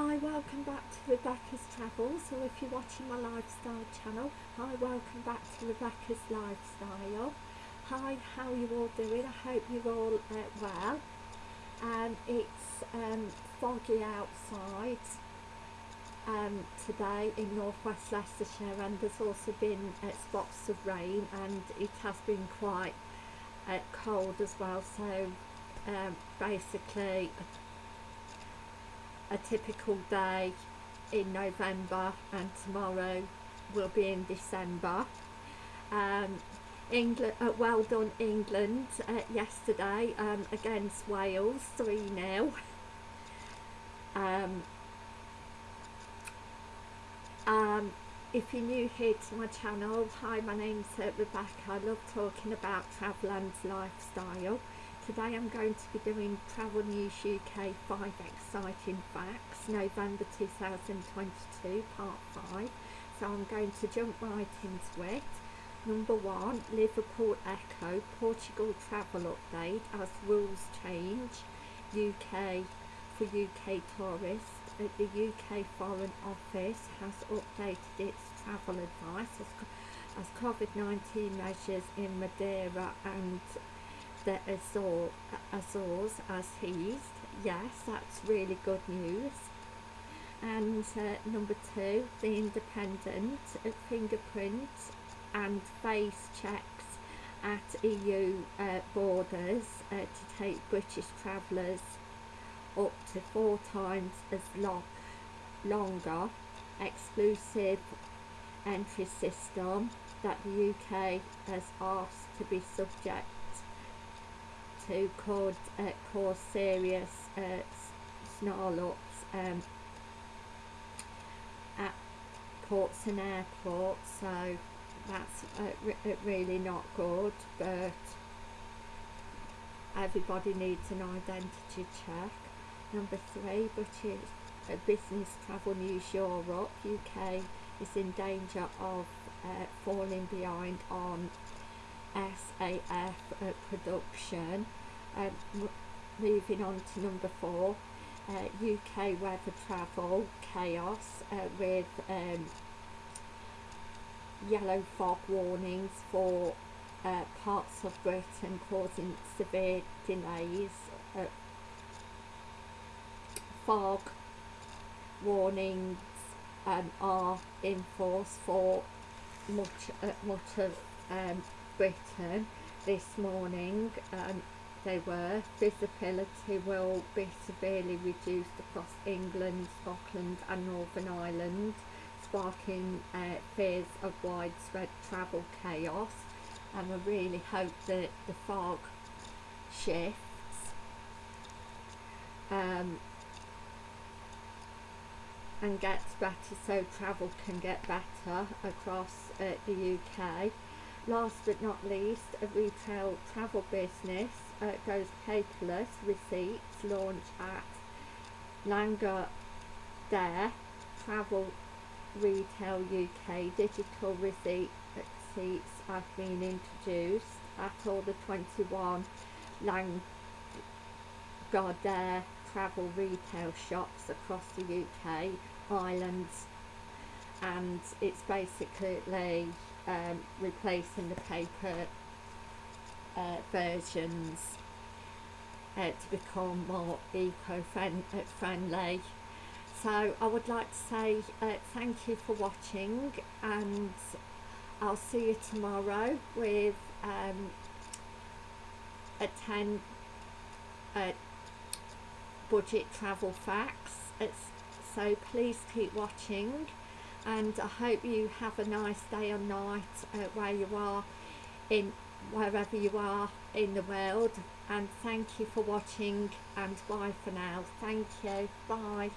Hi, welcome back to Rebecca's Travels, or if you're watching my lifestyle channel, hi, welcome back to Rebecca's Lifestyle. Hi, how you all doing? I hope you're all uh, well. Um, it's um, foggy outside um, today in northwest Leicestershire and there's also been uh, spots of rain and it has been quite uh, cold as well so um, basically a typical day in November and tomorrow will be in December. Um, England, uh, well done England uh, yesterday um, against Wales 3-0. Um, um, if you're new here to my channel, hi my name's uh, Rebecca, I love talking about travel and lifestyle. Today I'm going to be doing Travel News UK 5 Exciting Facts, November 2022, Part 5. So I'm going to jump right into it. Number one, Liverpool Echo, Portugal travel update as rules change. UK for UK tourists. Uh, the UK Foreign Office has updated its travel advice as, as COVID-19 measures in Madeira and the Azor, Azores as eased. Yes, that's really good news. And uh, number two, the independent fingerprint and face checks at EU uh, borders uh, to take British travellers up to four times as long, longer exclusive entry system that the UK has asked to be subject to called uh, cause serious uh, snarl-ups um, at ports and airports so that's uh, uh, really not good but everybody needs an identity check. Number three British uh, Business Travel News Europe UK is in danger of uh, falling behind on SAF uh, production. Um, moving on to number four, uh, UK weather travel chaos uh, with um, yellow fog warnings for uh, parts of Britain causing severe delays. Uh, fog warnings um, are in force for much, uh, much of um, Britain this morning um, they were visibility will be severely reduced across England, Scotland and Northern Ireland sparking uh, fears of widespread travel chaos. And I really hope that the fog shifts. Um, and gets better so travel can get better across uh, the UK Last but not least, a retail travel business uh, goes paperless receipts launch at Langer Dare Travel Retail UK. Digital receipt receipts have been introduced at all the 21 Lagardère travel retail shops across the UK, Islands and it's basically um, replacing the paper uh, versions uh, to become more eco-friendly. So I would like to say uh, thank you for watching and I'll see you tomorrow with um, a 10 uh, budget travel facts. It's, so please keep watching and I hope you have a nice day or night uh, where you are in wherever you are in the world. And thank you for watching and bye for now. Thank you. Bye